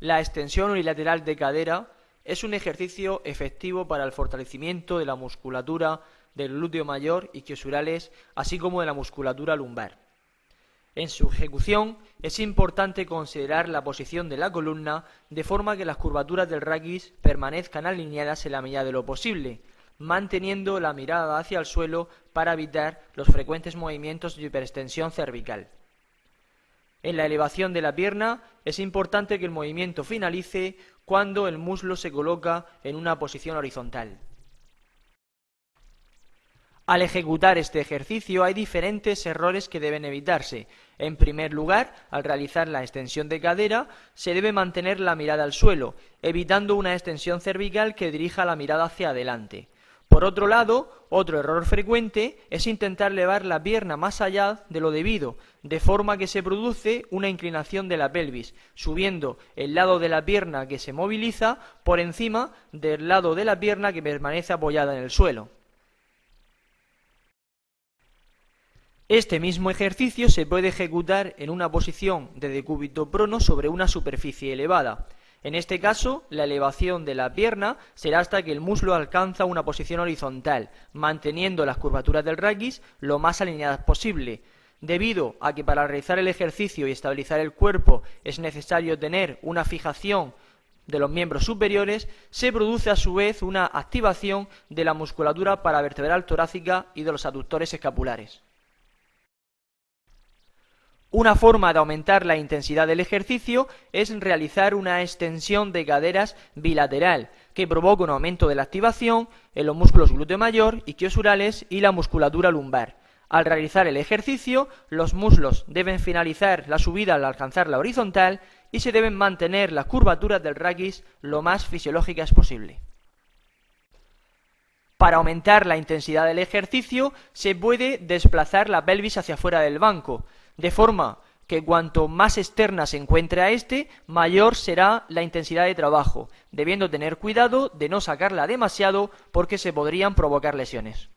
La extensión unilateral de cadera es un ejercicio efectivo para el fortalecimiento de la musculatura del glúteo mayor y quiosurales, así como de la musculatura lumbar. En su ejecución es importante considerar la posición de la columna de forma que las curvaturas del raquis permanezcan alineadas en la medida de lo posible, manteniendo la mirada hacia el suelo para evitar los frecuentes movimientos de hiperextensión cervical. En la elevación de la pierna es importante que el movimiento finalice cuando el muslo se coloca en una posición horizontal. Al ejecutar este ejercicio hay diferentes errores que deben evitarse. En primer lugar, al realizar la extensión de cadera, se debe mantener la mirada al suelo, evitando una extensión cervical que dirija la mirada hacia adelante. Por otro lado, otro error frecuente es intentar elevar la pierna más allá de lo debido, de forma que se produce una inclinación de la pelvis, subiendo el lado de la pierna que se moviliza por encima del lado de la pierna que permanece apoyada en el suelo. Este mismo ejercicio se puede ejecutar en una posición de decúbito prono sobre una superficie elevada. En este caso, la elevación de la pierna será hasta que el muslo alcanza una posición horizontal, manteniendo las curvaturas del raquis lo más alineadas posible. Debido a que para realizar el ejercicio y estabilizar el cuerpo es necesario tener una fijación de los miembros superiores, se produce a su vez una activación de la musculatura paravertebral torácica y de los aductores escapulares. Una forma de aumentar la intensidad del ejercicio es realizar una extensión de caderas bilateral, que provoca un aumento de la activación en los músculos glúteo mayor, quiosurales y la musculatura lumbar. Al realizar el ejercicio, los muslos deben finalizar la subida al alcanzar la horizontal y se deben mantener las curvaturas del raquis lo más fisiológicas posible. Para aumentar la intensidad del ejercicio, se puede desplazar la pelvis hacia fuera del banco, de forma que cuanto más externa se encuentre a este, mayor será la intensidad de trabajo, debiendo tener cuidado de no sacarla demasiado porque se podrían provocar lesiones.